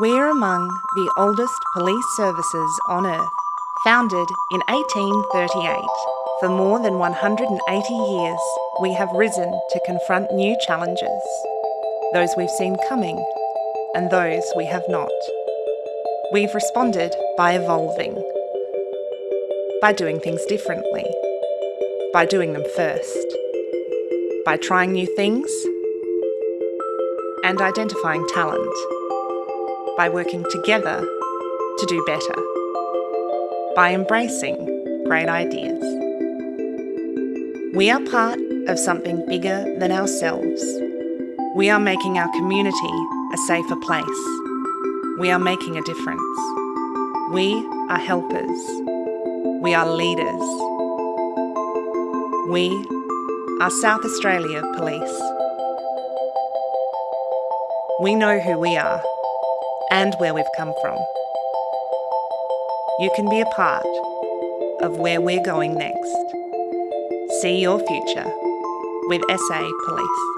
We're among the oldest police services on earth, founded in 1838. For more than 180 years, we have risen to confront new challenges, those we've seen coming and those we have not. We've responded by evolving, by doing things differently, by doing them first, by trying new things and identifying talent, by working together to do better, by embracing great ideas. We are part of something bigger than ourselves. We are making our community a safer place. We are making a difference. We are helpers. We are leaders. We are South Australia Police. We know who we are and where we've come from. You can be a part of where we're going next. See your future with SA Police.